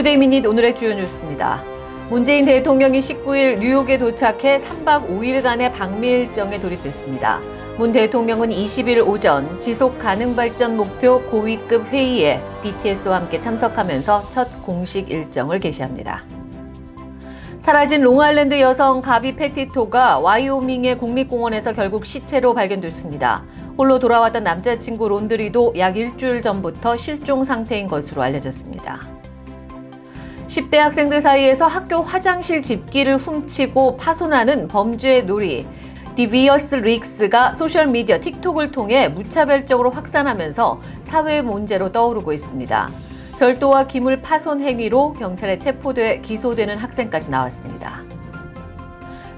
Today Minute 오늘의 주요 뉴스입니다. 문재인 대통령이 19일 뉴욕에 도착해 3박 5일간의 방미 일정에 돌입했습니다. 문 대통령은 20일 오전 지속 가능 발전 목표 고위급 회의에 BTS와 함께 참석하면서 첫 공식 일정을 개시합니다. 사라진 롱아일랜드 여성 가비 페티토가 와이오밍의 국립공원에서 결국 시체로 발견됐습니다. 홀로 돌아왔던 남자친구 론드리도 약 일주일 전부터 실종 상태인 것으로 알려졌습니다. 10대 학생들 사이에서 학교 화장실 집기를 훔치고 파손하는 범죄 놀이 devious licks가 소셜미디어 틱톡을 통해 무차별적으로 확산하면서 사회 문제로 떠오르고 있습니다. 절도와 기물 파손 행위로 경찰에 체포돼 기소되는 학생까지 나왔습니다.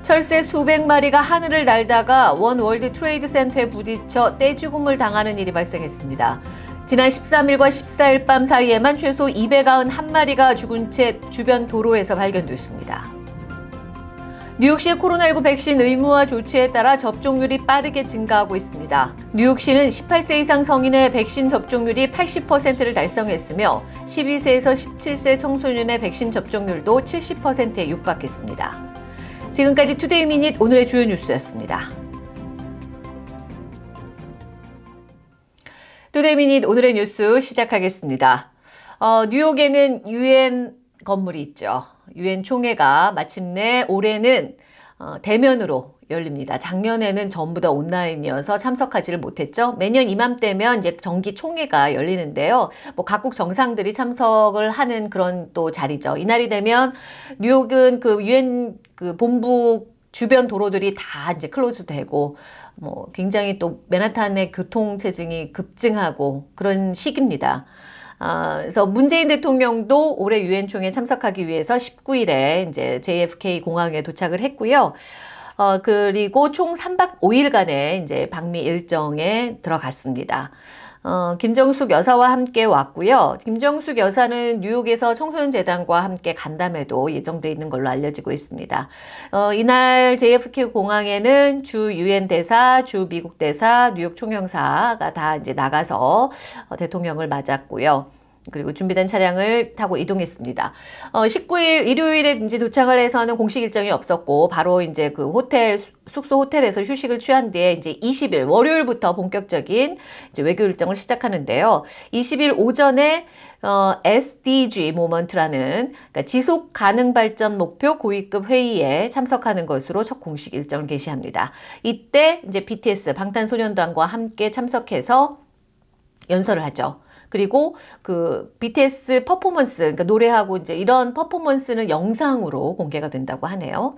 철새 수백 마리가 하늘을 날다가 원 월드 트레이드 센터에 부딪혀 떼죽음을 당하는 일이 발생했습니다. 지난 13일과 14일 밤 사이에만 최소 291마리가 죽은 채 주변 도로에서 발견됐습니다. 뉴욕시의 코로나19 백신 의무화 조치에 따라 접종률이 빠르게 증가하고 있습니다. 뉴욕시는 18세 이상 성인의 백신 접종률이 80%를 달성했으며 12세에서 17세 청소년의 백신 접종률도 70%에 육박했습니다. 지금까지 Today Minute 오늘의 주요 뉴스였습니다. Today Minute 오늘의 뉴스 시작하겠습니다. 어, 뉴욕에는 유엔 건물이 있죠. 유엔 총회가 마침내 올해는 어, 대면으로 열립니다. 작년에는 전부 다 온라인이어서 참석하지를 못했죠. 매년 이맘때면 이제 정기 총회가 열리는데요. 뭐 각국 정상들이 참석을 하는 그런 또 자리죠. 이날이 되면 뉴욕은 그 유엔 그 본부 주변 도로들이 다 이제 close 되고 뭐 굉장히 또 맨하탄의 교통 체증이 급증하고 그런 시기입니다. 아, 그래서 문재인 대통령도 올해 유엔 총회에 참석하기 위해서 19일에 이제 JFK 공항에 도착을 했고요. 어, 그리고 총 3박 5일간의 이제 방미 일정에 들어갔습니다. 어, 김정숙 여사와 함께 왔고요. 김정숙 여사는 뉴욕에서 청소년 재단과 함께 간담회도 예정돼 있는 걸로 알려지고 있습니다. 어, 이날 JFK 공항에는 주 유엔 대사, 주 미국 대사, 뉴욕 총영사가 다 이제 나가서 어, 대통령을 맞았고요. 그리고 준비된 차량을 타고 이동했습니다. 어, 19일 일요일에 이제 도착을 해서는 공식 일정이 없었고 바로 이제 그 호텔 숙소 호텔에서 휴식을 취한 뒤에 이제 20일 월요일부터 본격적인 이제 외교 일정을 시작하는데요. 20일 오전에 어, SDG 모먼트라는 그러니까 지속 가능 발전 목표 고위급 회의에 참석하는 것으로 첫 공식 일정을 개시합니다. 이때 이제 BTS 방탄소년단과 함께 참석해서 연설을 하죠. 그리고 그 BTS 퍼포먼스, 그러니까 노래하고 이제 이런 퍼포먼스는 영상으로 공개가 된다고 하네요.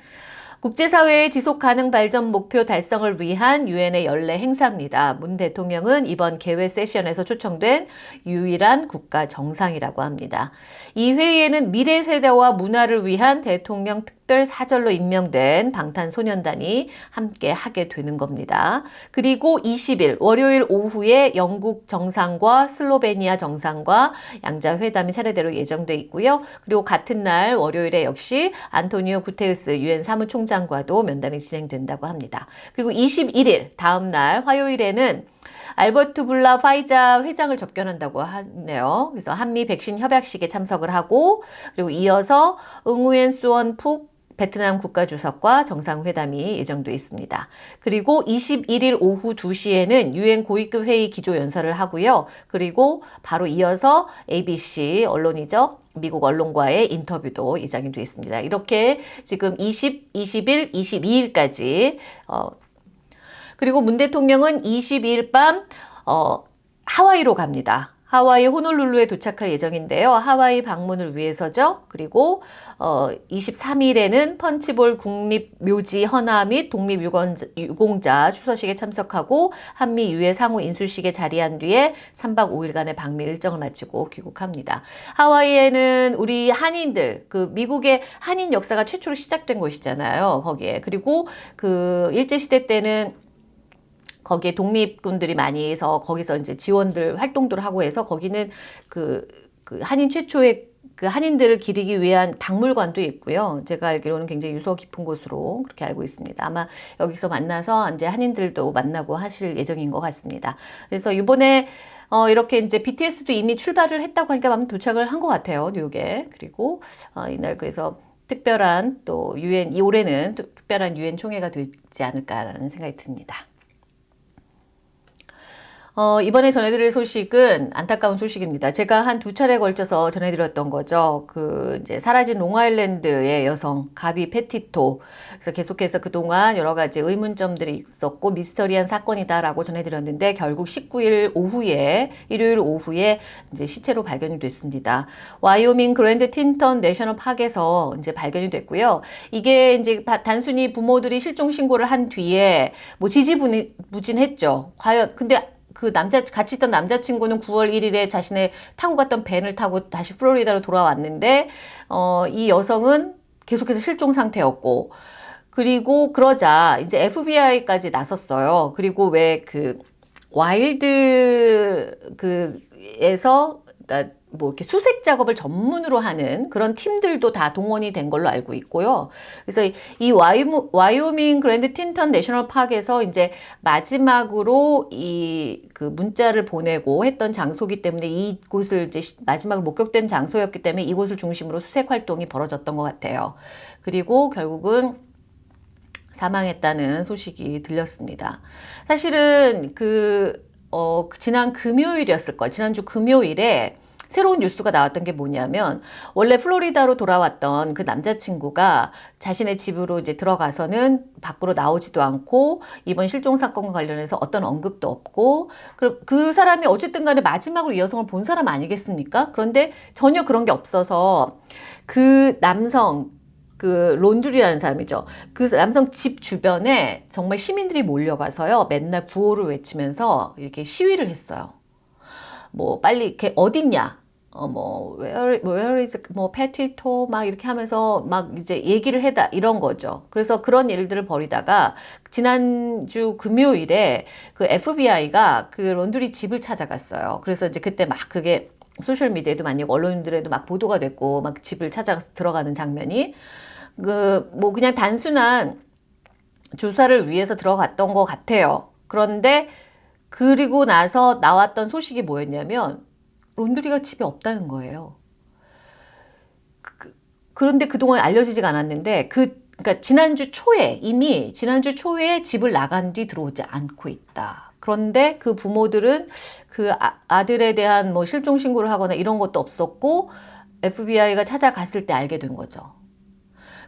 국제사회의 지속가능 발전 목표 달성을 위한 유엔의 연례 행사입니다. 문 대통령은 이번 개회 세션에서 초청된 유일한 국가 정상이라고 합니다. 이 회의에는 미래 세대와 문화를 위한 대통령 특별 사절로 임명된 방탄소년단이 함께 하게 되는 겁니다. 그리고 20일 월요일 오후에 영국 정상과 슬로베니아 정상과 양자 회담이 차례대로 예정돼 있고요. 그리고 같은 날 월요일에 역시 안토니오 구테우스 유엔 사무총장과도 면담이 진행된다고 합니다. 그리고 21일 다음 날 화요일에는 알버트 블라 파이자 회장을 접견한다고 하네요. 그래서 한미 백신 협약식에 참석을 하고 그리고 이어서 응우엔 수원 푹 베트남 국가주석과 정상회담이 예정돼 있습니다. 그리고 21일 오후 2시에는 유엔 고위급 회의 기조연설을 하고요. 그리고 바로 이어서 ABC 언론이죠. 미국 언론과의 인터뷰도 예정이 되어 있습니다. 이렇게 지금 20, 21, 22일까지 어, 그리고 문 대통령은 22일 밤 어, 하와이로 갑니다. 하와이 호놀룰루에 도착할 예정인데요. 하와이 방문을 위해서죠. 그리고 어, 23일에는 펀치볼 국립묘지 헌화 및 독립유공자 추서식에 참석하고 한미 유해 상호 인수식에 자리한 뒤에 3박 5일간의 방미 일정을 마치고 귀국합니다. 하와이에는 우리 한인들, 그 미국의 한인 역사가 최초로 시작된 곳이잖아요. 거기에. 그리고 그 일제시대 때는 거기에 독립군들이 많이 해서 거기서 이제 지원들 활동들을 하고 해서 거기는 그, 그 한인 최초의 그 한인들을 기리기 위한 박물관도 있고요. 제가 알기로는 굉장히 유서 깊은 곳으로 그렇게 알고 있습니다. 아마 여기서 만나서 이제 한인들도 만나고 하실 예정인 것 같습니다. 그래서 이번에 어, 이렇게 이제 BTS도 이미 출발을 했다고 하니까 아마 도착을 한 것 같아요. 뉴욕에. 그리고 어, 이날 그래서 특별한 또 유엔 이 올해는 특별한 유엔 총회가 되지 않을까라는 생각이 듭니다. 어, 이번에 전해드릴 소식은 안타까운 소식입니다. 제가 한 두 차례 걸쳐서 전해드렸던 거죠. 그 이제 사라진 롱아일랜드의 여성 가비 페티토. 그래서 계속해서 그동안 여러 가지 의문점들이 있었고 미스터리한 사건이다라고 전해드렸는데 결국 19일 오후에 일요일 오후에 이제 시체로 발견이 됐습니다. 와이오밍 Grand Teton National Park에서 이제 발견이 됐고요. 이게 이제 단순히 부모들이 실종 신고를 한 뒤에 뭐 지지부진했죠. 과연 근데 그 남자 같이 있던 남자친구는 9월 1일에 자신의 타고 갔던 밴을 타고 다시 플로리다로 돌아왔는데 어, 이 여성은 계속해서 실종 상태였고 그리고 그러자 이제 FBI까지 나섰어요. 그리고 왜 그 wild 그에서 뭐 이렇게 수색 작업을 전문으로 하는 그런 팀들도 다 동원이 된 걸로 알고 있고요. 그래서 이 와이오, 와이오밍 Grand Teton National Park에서 이제 마지막으로 이 그 문자를 보내고 했던 장소기 때문에 이곳을 이제 마지막으로 목격된 장소였기 때문에 이곳을 중심으로 수색 활동이 벌어졌던 것 같아요. 그리고 결국은 사망했다는 소식이 들렸습니다. 사실은 그, 어, 지난 금요일이었을 거예요. 지난주 금요일에 새로운 뉴스가 나왔던 게 뭐냐면 원래 플로리다로 돌아왔던 그 남자친구가 자신의 집으로 이제 들어가서는 밖으로 나오지도 않고 이번 실종 사건과 관련해서 어떤 언급도 없고 그, 그 사람이 어쨌든 간에 마지막으로 이 여성을 본 사람 아니겠습니까? 그런데 전혀 그런 게 없어서 그 남성 그 론드리라는 사람이죠. 그 남성 집 주변에 정말 시민들이 몰려가서요. 맨날 구호를 외치면서 이렇게 시위를 했어요. 뭐 빨리 이렇게 어딨냐 어, 뭐, where, where is, 뭐, 페티토, 막 이렇게 하면서 막 이제 얘기를 해다, 이런 거죠. 그래서 그런 일들을 벌이다가, 지난주 금요일에 그 FBI가 그 론드리 집을 찾아갔어요. 그래서 이제 그때 막 그게 소셜미디어에도 많이, 언론들에도 막 보도가 됐고, 막 집을 찾아가서 들어가는 장면이, 그, 뭐, 그냥 단순한 조사를 위해서 들어갔던 것 같아요. 그런데, 그리고 나서 나왔던 소식이 뭐였냐면, 론드리가 집에 없다는 거예요. 그, 그런데 그동안 알려지지가 않았는데 그 그러니까 지난주 초에 이미 지난주 초에 집을 나간 뒤 들어오지 않고 있다. 그런데 그 부모들은 그 아, 들에 대한 뭐 실종 신고를 하거나 이런 것도 없었고 FBI가 찾아갔을 때 알게 된 거죠.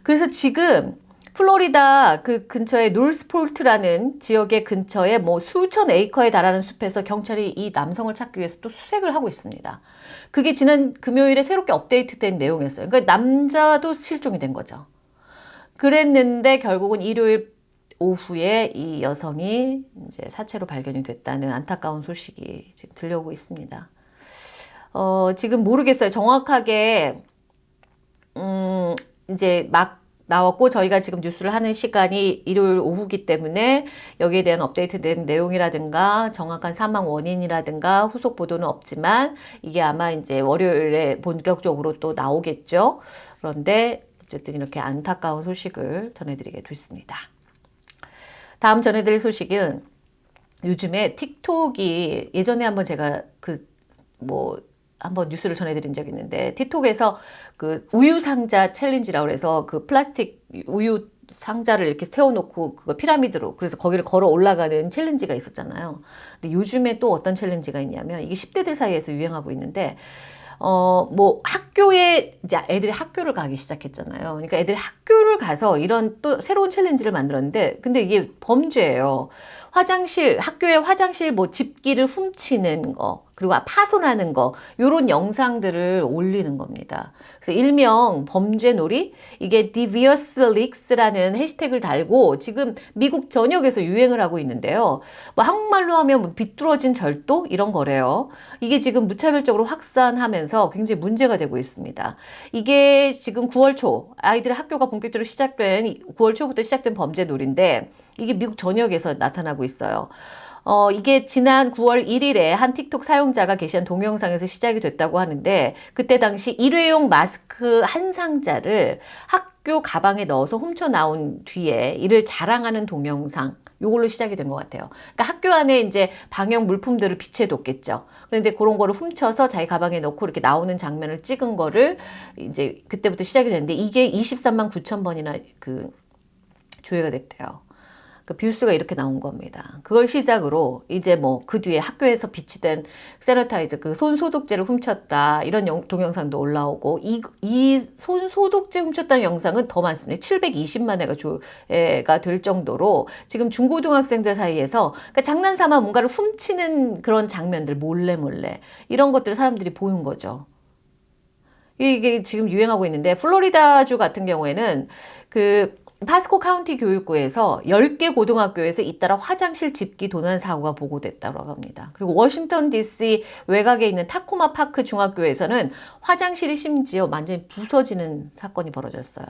그래서 지금 플로리다 그 근처에 놀스폴트라는 지역의 근처에 뭐 수천 에이커에 달하는 숲에서 경찰이 이 남성을 찾기 위해서 또 수색을 하고 있습니다. 그게 지난 금요일에 새롭게 업데이트된 내용이었어요. 그러니까 남자도 실종이 된 거죠. 그랬는데 결국은 일요일 오후에 이 여성이 이제 사체로 발견이 됐다는 안타까운 소식이 지금 들려오고 있습니다. 어, 지금 모르겠어요. 정확하게, 음, 이제 막 나왔고 저희가 지금 뉴스를 하는 시간이 일요일 오후기 때문에 여기에 대한 업데이트된 내용이라든가 정확한 사망 원인이라든가 후속 보도는 없지만 이게 아마 이제 월요일에 본격적으로 또 나오겠죠. 그런데 어쨌든 이렇게 안타까운 소식을 전해드리게 됐습니다. 다음 전해드릴 소식은 요즘에 틱톡이 예전에 한번 제가 그 뭐 한번 뉴스를 전해드린 적이 있는데 틱톡에서 그 우유 상자 챌린지라고 해서 그 플라스틱 우유 상자를 이렇게 세워놓고 그걸 피라미드로 그래서 거기를 걸어 올라가는 챌린지가 있었잖아요. 근데 요즘에 또 어떤 챌린지가 있냐면 이게 10대들 사이에서 유행하고 있는데 어, 뭐 학교에 이제 애들이 학교를 가기 시작했잖아요. 그러니까 애들이 학교를 가서 이런 또 새로운 챌린지를 만들었는데 근데 이게 범죄예요. 화장실, 학교의 화장실 뭐 집기를 훔치는 거, 그리고 파손하는 거, 요런 영상들을 올리는 겁니다. 그래서 일명 범죄놀이, 이게 devious leaks라는 해시태그를 달고 지금 미국 전역에서 유행을 하고 있는데요. 뭐 한국말로 하면 뭐 비뚤어진 절도? 이런 거래요. 이게 지금 무차별적으로 확산하면서 굉장히 문제가 되고 있습니다. 이게 지금 9월 초, 아이들의 학교가 본격적으로 시작된 9월 초부터 시작된 범죄놀인데 이게 미국 전역에서 나타나고 있어요. 어, 이게 지난 9월 1일에 한 틱톡 사용자가 게시한 동영상에서 시작이 됐다고 하는데 그때 당시 일회용 마스크 한 상자를 학교 가방에 넣어서 훔쳐 나온 뒤에 이를 자랑하는 동영상 요걸로 시작이 된 것 같아요. 그러니까 학교 안에 이제 방역 물품들을 비치해뒀겠죠. 그런데 그런 거를 훔쳐서 자기 가방에 넣고 이렇게 나오는 장면을 찍은 거를 이제 그때부터 시작이 됐는데 이게 23만 9천 번이나 그 조회가 됐대요. 그 뷰수가 이렇게 나온 겁니다. 그걸 시작으로 이제 뭐 그 뒤에 학교에서 비치된 세너타이저 그 손소독제를 훔쳤다 이런 영, 동영상도 올라오고 이, 이 손소독제 훔쳤다는 영상은 더 많습니다. 720만 회가 조회가 될 정도로 지금 중고등학생들 사이에서 그러니까 장난삼아 뭔가를 훔치는 그런 장면들 몰래 몰래 이런 것들을 사람들이 보는 거죠. 이게 지금 유행하고 있는데 플로리다주 같은 경우에는 그 파스코 카운티 교육부에서 10개 고등학교에서 잇따라 화장실 집기 도난 사고가 보고됐다고 합니다. 그리고 워싱턴 DC 외곽에 있는 타코마 파크 중학교에서는 화장실이 심지어 완전히 부서지는 사건이 벌어졌어요.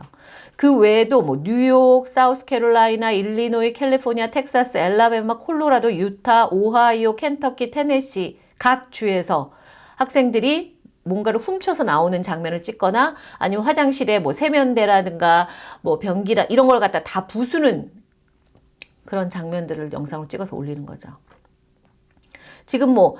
그 외에도 뭐 뉴욕, 사우스캐롤라이나, 일리노이, 캘리포니아, 텍사스, 앨라배마, 콜로라도, 유타, 오하이오, 켄터키, 테네시 각 주에서 학생들이 뭔가를 훔쳐서 나오는 장면을 찍거나 아니면 화장실에 뭐 세면대라든가 뭐 변기라 이런 걸 갖다 다 부수는 그런 장면들을 영상으로 찍어서 올리는 거죠. 지금 뭐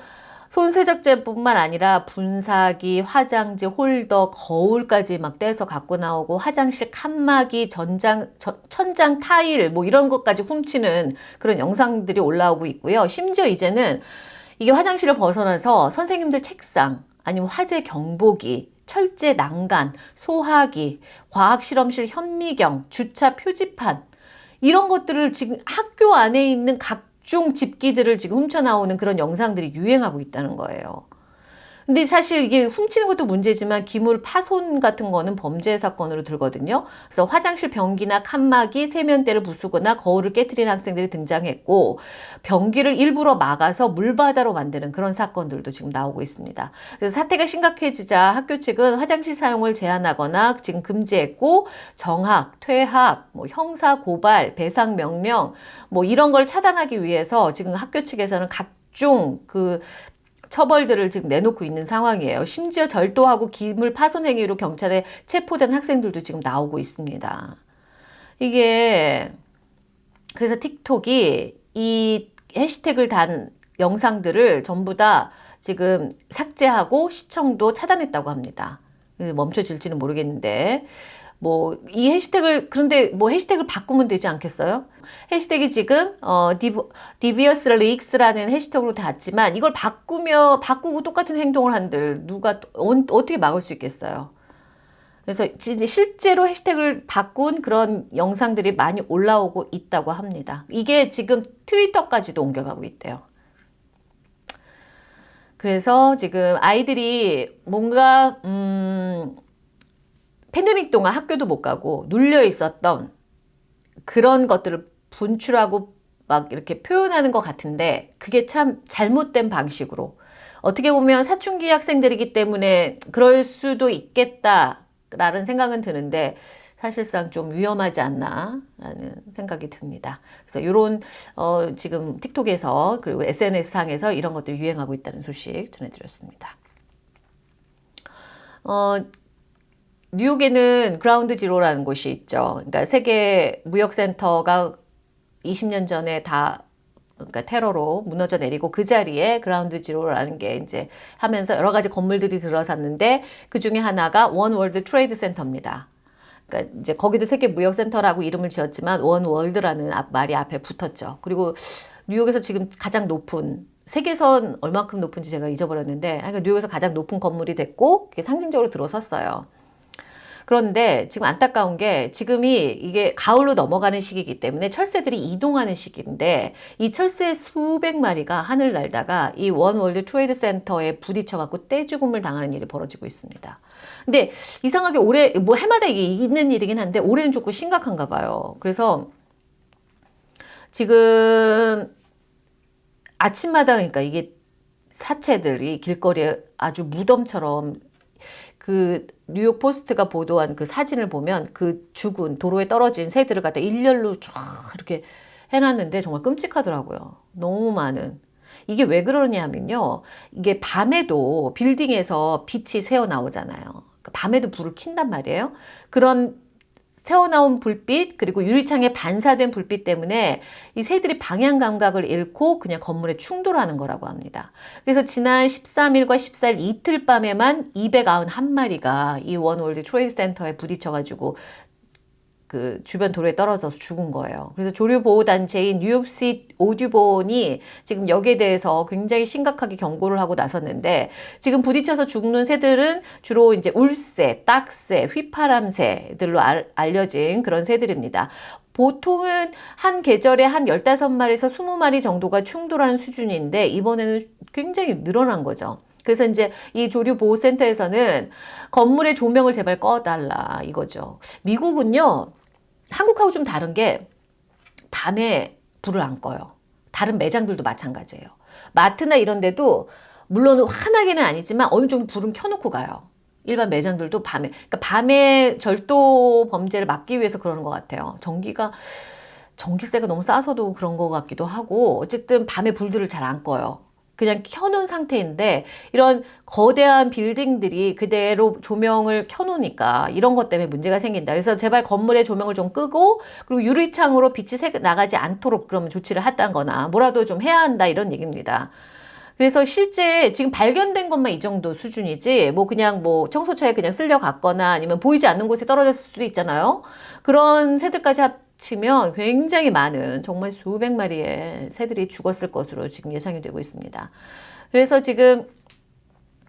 손세적제뿐만 아니라 분사기, 화장지, 홀더, 거울까지 막 떼서 갖고 나오고 화장실 칸막이, 전장, 저, 천장 타일 뭐 이런 것까지 훔치는 그런 영상들이 올라오고 있고요. 심지어 이제는 이게 화장실을 벗어나서 선생님들 책상 아니면 화재 경보기, 철제 난간, 소화기, 과학실험실 현미경, 주차 표지판 이런 것들을 지금 학교 안에 있는 각종 집기들을 지금 훔쳐 나오는 그런 영상들이 유행하고 있다는 거예요. 근데 사실 이게 훔치는 것도 문제지만 기물 파손 같은 거는 범죄 사건으로 들거든요. 그래서 화장실 변기나 칸막이, 세면대를 부수거나 거울을 깨뜨리는 학생들이 등장했고 변기를 일부러 막아서 물바다로 만드는 그런 사건들도 지금 나오고 있습니다. 그래서 사태가 심각해지자 학교 측은 화장실 사용을 제한하거나 지금 금지했고 정학, 퇴학, 뭐 형사 고발, 배상 명령 뭐 이런 걸 차단하기 위해서 지금 학교 측에서는 각종 그 처벌들을 지금 내놓고 있는 상황이에요. 심지어 절도하고 기물 파손 행위로 경찰에 체포된 학생들도 지금 나오고 있습니다. 이게 그래서 틱톡이 이 해시태그를 단 영상들을 전부 다 지금 삭제하고 시청도 차단했다고 합니다. 멈춰질지는 모르겠는데 뭐 이 해시태그를 그런데 뭐 해시태그를 바꾸면 되지 않겠어요? 해시태그 지금 어 devious licks라는 해시태그로 달았지만 이걸 바꾸며 바꾸고 똑같은 행동을 한들 누가 어, 어떻게 막을 수 있겠어요? 그래서 실제로 해시태그를 바꾼 그런 영상들이 많이 올라오고 있다고 합니다. 이게 지금 트위터까지도 옮겨가고 있대요. 그래서 지금 아이들이 뭔가 음 팬데믹 동안 학교도 못 가고 눌려 있었던 그런 것들을 분출하고 막 이렇게 표현하는 것 같은데 그게 참 잘못된 방식으로 어떻게 보면 사춘기 학생들이기 때문에 그럴 수도 있겠다라는 생각은 드는데 사실상 좀 위험하지 않나 라는 생각이 듭니다. 그래서 이런 어 지금 틱톡에서 그리고 SNS상에서 이런 것들이 유행하고 있다는 소식 전해드렸습니다. 어 뉴욕에는 그라운드 지로라는 곳이 있죠. 그러니까 세계 무역센터가 20년 전에 다 그러니까 테러로 무너져 내리고 그 자리에 Ground Zero라는 게 이제 하면서 여러 가지 건물들이 들어섰는데 그 중에 하나가 원 월드 트레이드 센터입니다. 그러니까 이제 거기도 세계 무역센터라고 이름을 지었지만 원 월드라는 말이 앞에 붙었죠. 그리고 뉴욕에서 지금 가장 높은 세계에선 얼마큼 높은지 제가 잊어버렸는데 그러니까 뉴욕에서 가장 높은 건물이 됐고 그게 상징적으로 들어섰어요. 그런데 지금 안타까운 게 지금이 이게 가을로 넘어가는 시기이기 때문에 철새들이 이동하는 시기인데 이 철새 수백 마리가 하늘 날다가 이 원월드 트레이드 센터에 부딪혀 갖고 떼죽음을 당하는 일이 벌어지고 있습니다. 근데 이상하게 올해 뭐 해마다 이게 있는 일이긴 한데 올해는 조금 심각한가 봐요. 그래서 지금 아침마다 그러니까 이게 사체들이 길거리에 아주 무덤처럼 그 뉴욕 포스트가 보도한 그 사진을 보면 그 죽은 도로에 떨어진 새들을 갖다 일렬로 쫙 이렇게 해놨는데 정말 끔찍하더라고요. 너무 많은. 이게 왜 그러냐면요. 이게 밤에도 빌딩에서 빛이 새어 나오잖아요. 그러니까 밤에도 불을 킨단 말이에요. 그런 새어나온 불빛 그리고 유리창에 반사된 불빛 때문에 이 새들이 방향 감각을 잃고 그냥 건물에 충돌하는 거라고 합니다. 그래서 지난 13일과 14일 이틀 밤에만 291마리가 이 원월드 트레이드 센터에 부딪혀가지고 그 주변 도로에 떨어져서 죽은 거예요. 그래서 조류보호단체인 뉴욕시 오듀본이 지금 여기에 대해서 굉장히 심각하게 경고를 하고 나섰는데 지금 부딪혀서 죽는 새들은 주로 이제 울새, 딱새, 휘파람새들로 알, 알려진 그런 새들입니다. 보통은 한 계절에 한 15마리에서 20마리 정도가 충돌하는 수준인데 이번에는 굉장히 늘어난 거죠. 그래서 이제 이 조류보호센터에서는 건물의 조명을 제발 꺼달라 이거죠. 미국은요, 한국하고 좀 다른 게 밤에 불을 안 꺼요. 다른 매장들도 마찬가지예요. 마트나 이런 데도 물론 환하게는 아니지만 어느 정도 불은 켜놓고 가요. 일반 매장들도 밤에 그러니까 밤에 절도 범죄를 막기 위해서 그러는 것 같아요. 전기가 전기세가 너무 싸서도 그런 것 같기도 하고 어쨌든 밤에 불들을 잘 안 꺼요. 그냥 켜놓은 상태인데 이런 거대한 빌딩들이 그대로 조명을 켜놓으니까 이런 것 때문에 문제가 생긴다. 그래서 제발 건물의 조명을 좀 끄고 그리고 유리창으로 빛이 새 나가지 않도록 그러면 조치를 하다거나 뭐라도 좀 해야 한다 이런 얘기입니다. 그래서 실제 지금 발견된 것만 이 정도 수준이지 뭐 그냥 뭐 청소차에 그냥 쓸려 갔거나 아니면 보이지 않는 곳에 떨어졌을 수도 있잖아요. 그런 새들까지 치면 굉장히 많은 정말 수백 마리의 새들이 죽었을 것으로 지금 예상이 되고 있습니다. 그래서 지금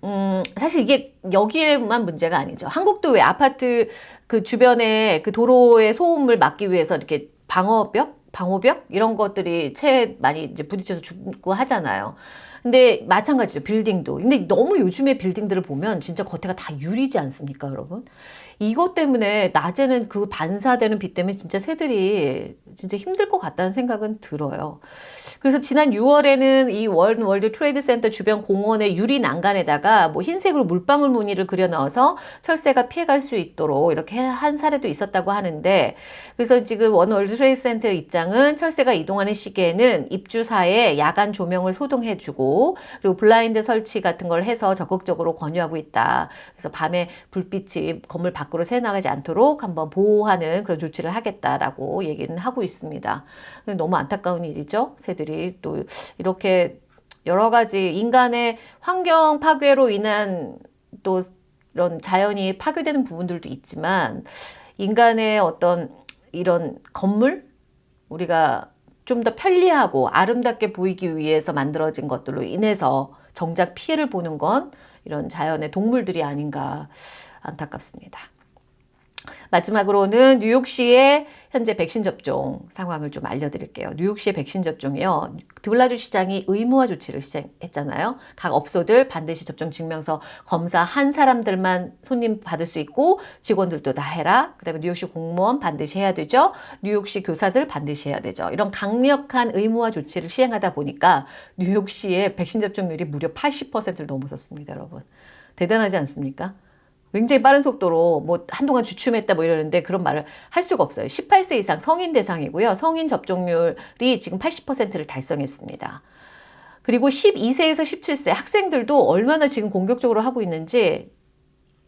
음, 사실 이게 여기에만 문제가 아니죠. 한국도 왜 아파트 그 주변에 그 도로의 소음을 막기 위해서 이렇게 방어벽, 방호벽 이런 것들이 새 많이 이제 부딪혀서 죽고 하잖아요. 근데 마찬가지죠. 빌딩도. 근데 너무 요즘에 빌딩들을 보면 진짜 겉에가 다 유리지 않습니까, 여러분? 이것 때문에 낮에는 그 반사되는 빛 때문에 진짜 새들이 진짜 힘들 것 같다는 생각은 들어요. 그래서 지난 6월에는 이 월, 월드 트레이드 센터 주변 공원의 유리 난간에다가 뭐 흰색으로 물방울 무늬를 그려 넣어서 철새가 피해갈 수 있도록 이렇게 한 사례도 있었다고 하는데 그래서 지금 원 월드 트레이드 센터 입장은 철새가 이동하는 시기에는 입주사에 야간 조명을 소등해주고 그리고 블라인드 설치 같은 걸 해서 적극적으로 권유하고 있다. 그래서 밤에 불빛이 건물 밖 으로 새 나가지 않도록 한번 보호하는 그런 조치를 하겠다라고 얘기는 하고 있습니다. 너무 안타까운 일이죠. 새들이 또 이렇게 여러 가지 인간의 환경 파괴로 인한 또 이런 자연이 파괴되는 부분들도 있지만 인간의 어떤 이런 건물 우리가 좀 더 편리하고 아름답게 보이기 위해서 만들어진 것들로 인해서 정작 피해를 보는 건 이런 자연의 동물들이 아닌가 안타깝습니다. 마지막으로는 뉴욕시의 현재 백신 접종 상황을 좀 알려드릴게요. 뉴욕시의 백신 접종이요. 드블라주 시장이 의무화 조치를 시작했잖아요. 각 업소들 반드시 접종 증명서 검사한 사람들만 손님 받을 수 있고 직원들도 다 해라. 그 다음에 뉴욕시 공무원 반드시 해야 되죠. 뉴욕시 교사들 반드시 해야 되죠. 이런 강력한 의무화 조치를 시행하다 보니까 뉴욕시의 백신 접종률이 무려 80%를 넘어섰습니다. 여러분. 대단하지 않습니까? 굉장히 빠른 속도로 뭐 한동안 주춤했다 뭐 이러는데 그런 말을 할 수가 없어요. 18세 이상 성인 대상이고요. 성인 접종률이 지금 80%를 달성했습니다. 그리고 12세에서 17세 학생들도 얼마나 지금 공격적으로 하고 있는지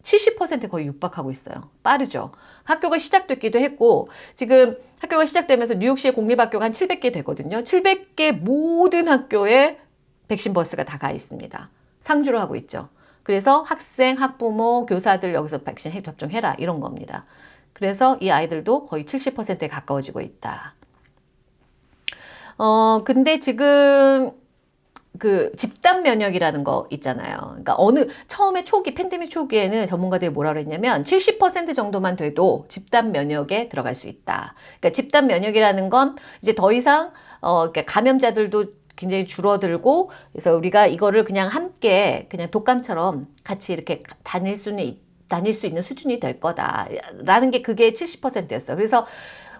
70% 거의 육박하고 있어요. 빠르죠. 학교가 시작됐기도 했고 지금 학교가 시작되면서 뉴욕시의 공립학교가 한 700개 되거든요. 700개 모든 학교에 백신 버스가 다 가 있습니다. 상주를 하고 있죠. 그래서 학생, 학부모, 교사들 여기서 백신 접종해라 이런 겁니다. 그래서 이 아이들도 거의 70%에 가까워지고 있다. 어, 근데 지금 그 집단 면역이라는 거 있잖아요. 그러니까 어느 처음에 초기 팬데믹 초기에는 전문가들이 뭐라 그랬냐면 70% 정도만 돼도 집단 면역에 들어갈 수 있다. 그러니까 집단 면역이라는 건 이제 더 이상 어 그러니까 감염자들도 굉장히 줄어들고 그래서 우리가 이거를 그냥 함께 그냥 독감처럼 같이 이렇게 다닐 수는 다닐 수 있는 수준이 될 거다라는 게 그게 70%였어. 그래서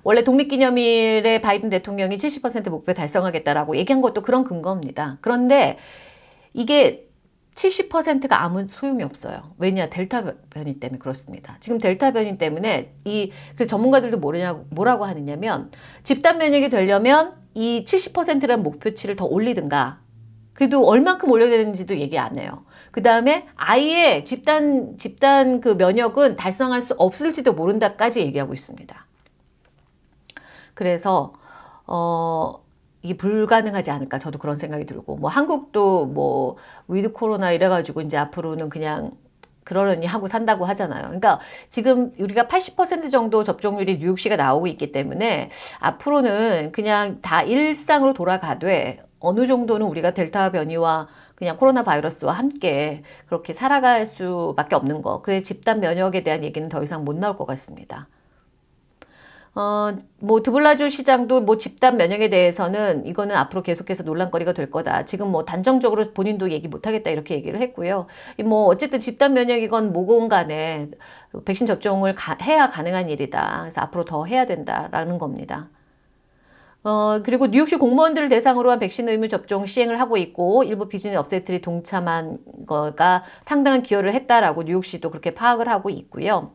원래 독립기념일에 바이든 대통령이 70% 목표 달성하겠다라고 얘기한 것도 그런 근거입니다. 그런데 이게 70%가 아무 소용이 없어요. 왜냐 델타 변이 때문에 그렇습니다. 지금 델타 변이 때문에 이 그래서 전문가들도 뭐냐 뭐라고 하느냐면 집단 면역이 되려면 이 70%라는 목표치를 더 올리든가 그래도 얼만큼 올려야 되는지도 얘기 안 해요. 그 다음에 아예 집단 집단 그 면역은 달성할 수 없을지도 모른다까지 얘기하고 있습니다. 그래서 어 이게 불가능하지 않을까 저도 그런 생각이 들고 뭐 한국도 뭐 위드 코로나 이래가지고 이제 앞으로는 그냥 그러려니 하고 산다고 하잖아요. 그러니까 지금 우리가 80% 정도 접종률이 뉴욕시가 나오고 있기 때문에 앞으로는 그냥 다 일상으로 돌아가되 어느 정도는 우리가 델타 변이와 그냥 코로나 바이러스와 함께 그렇게 살아갈 수밖에 없는 거. 그래 집단 면역에 대한 얘기는 더 이상 못 나올 것 같습니다. 어, 뭐 드블라주 시장도 뭐 집단 면역에 대해서는 이거는 앞으로 계속해서 논란거리가 될 거다. 지금 뭐 단정적으로 본인도 얘기 못 하겠다 이렇게 얘기를 했고요. 뭐 어쨌든 집단 면역이건 뭐건 간에 백신 접종을 가, 해야 가능한 일이다. 그래서 앞으로 더 해야 된다라는 겁니다. 어, 그리고 뉴욕시 공무원들을 대상으로 한 백신 의무 접종 시행을 하고 있고 일부 비즈니스 업체들이 동참한 거가 상당한 기여를 했다라고 뉴욕시도 그렇게 파악을 하고 있고요.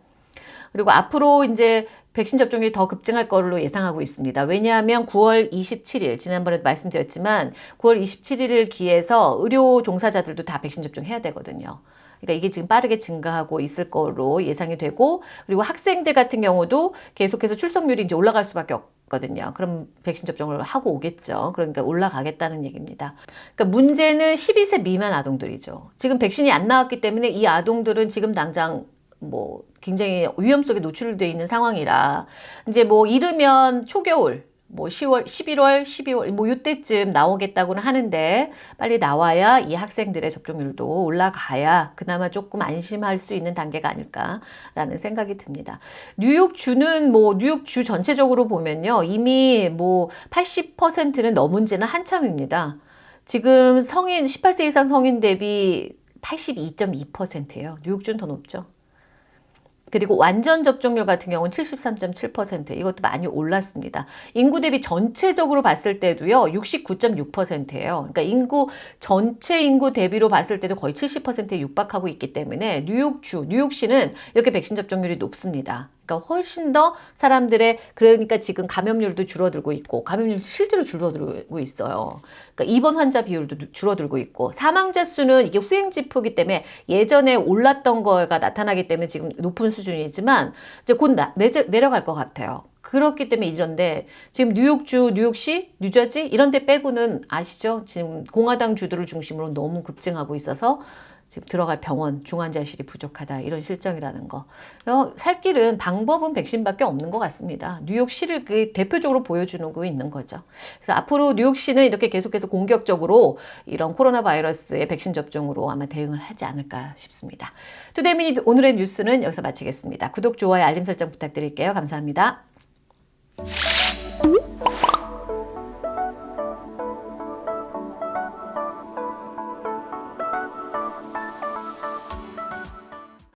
그리고 앞으로 이제 백신 접종이 더 급증할 걸로 예상하고 있습니다. 왜냐하면 9월 27일 지난번에도 말씀드렸지만 9월 27일을 기해서 의료 종사자들도 다 백신 접종해야 되거든요. 그러니까 이게 지금 빠르게 증가하고 있을 거로 예상이 되고 그리고 학생들 같은 경우도 계속해서 출석률이 이제 올라갈 수밖에 없거든요. 그럼 백신 접종을 하고 오겠죠. 그러니까 올라가겠다는 얘기입니다. 그러니까 문제는 12세 미만 아동들이죠. 지금 백신이 안 나왔기 때문에 이 아동들은 지금 당장 뭐 굉장히 위험 속에 노출되어 있는 상황이라 이제 뭐 이르면 초겨울 뭐 10월, 11월, 12월 뭐 이때쯤 나오겠다고는 하는데 빨리 나와야 이 학생들의 접종률도 올라가야 그나마 조금 안심할 수 있는 단계가 아닐까라는 생각이 듭니다. 뉴욕주는 뭐 뉴욕주 전체적으로 보면요. 이미 뭐 80%는 넘은 지는 한참입니다. 지금 성인 18세 이상 성인 대비 82.2%예요. 뉴욕주는 더 높죠. 그리고 완전 접종률 같은 경우는 73.7% 이것도 많이 올랐습니다. 인구 대비 전체적으로 봤을 때도요. 69.6%예요. 그러니까 인구 전체 인구 대비로 봤을 때도 거의 70%에 육박하고 있기 때문에 뉴욕주, 뉴욕시는 이렇게 백신 접종률이 높습니다. 그러니까 훨씬 더 사람들의 그러니까 지금 감염률도 줄어들고 있고 감염률 실제로 줄어들고 있어요. 그러니까 입원 환자 비율도 줄어들고 있고 사망자 수는 이게 후행지표기 때문에 예전에 올랐던 거가 나타나기 때문에 지금 높은 수준이지만 이제 곧 나, 내려갈 것 같아요. 그렇기 때문에 이런데 지금 뉴욕주, 뉴욕시, 뉴저지 이런 데 빼고는 아시죠? 지금 공화당 주들을 중심으로 너무 급증하고 있어서 지금 들어갈 병원 중환자실이 부족하다 이런 실정이라는 거. 어, 살 길은 방법은 백신밖에 없는 것 같습니다. 뉴욕시를 그 대표적으로 보여주는 거 있는 거죠. 그래서 앞으로 뉴욕시는 이렇게 계속해서 공격적으로 이런 코로나 바이러스의 백신 접종으로 아마 대응을 하지 않을까 싶습니다. 투데이미닛 오늘의 뉴스는 여기서 마치겠습니다. 구독, 좋아요, 알림 설정 부탁드릴게요. 감사합니다.